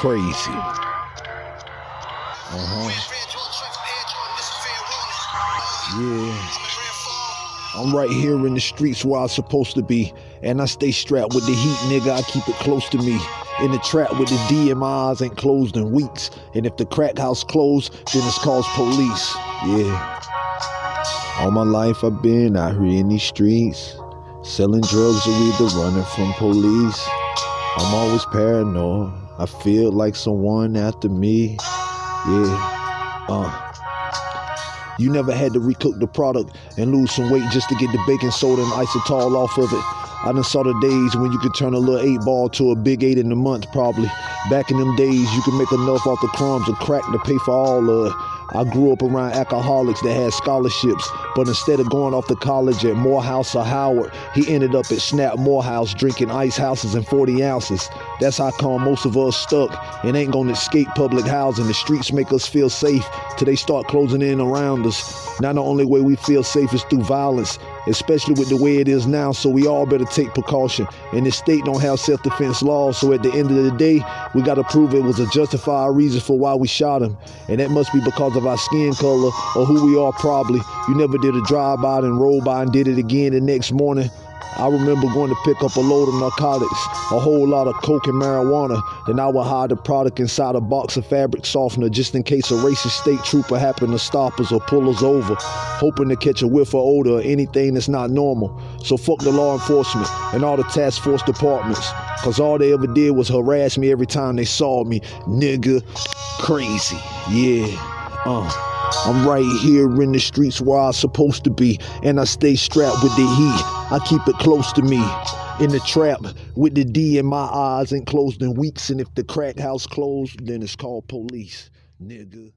crazy. Uh-huh. Yeah. I'm right here in the streets where I'm supposed to be. And I stay strapped with the heat, nigga. I keep it close to me. In the trap with the D and my eyes ain't closed in weeks. And if the crack house closed, then it's called police. Yeah. All my life I've been out here in these streets. Selling drugs or either running from police. I'm always paranoid. I feel like someone after me. Yeah. Uh. You never had to recook the product and lose some weight just to get the baking soda and inositol off of it. I done saw the days when you could turn a little eight ball to a big eight in a month, probably. Back in them days, you could make enough off the crumbs of crack to pay for all it. I grew up around alcoholics that had scholarships, but instead of going off to college at Morehouse or Howard, he ended up at Snap Morehouse drinking ice houses and 40 ounces. That's how come most of us stuck and ain't gonna escape public housing. The streets make us feel safe till they start closing in around us. Now the only way we feel safe is through violence, especially with the way it is now, so we all better take precaution. And the state don't have self-defense laws, so at the end of the day, we gotta prove it was a justified reason for why we shot him. And that must be because of of our skin color or who we are probably. You never did a drive-by and roll by and did it again the next morning. I remember going to pick up a load of narcotics, a whole lot of coke and marijuana. Then I would hide the product inside a box of fabric softener just in case a racist state trooper happened to stop us or pull us over, hoping to catch a whiff of odor or anything that's not normal. So fuck the law enforcement and all the task force departments, cause all they ever did was harass me every time they saw me. Nigga, crazy, yeah. Uh, I'm right here in the streets where I'm supposed to be, and I stay strapped with the heat. I keep it close to me. In the trap with the D in my eyes ain't closed in weeks, and if the crack house closed, then it's called police, nigga.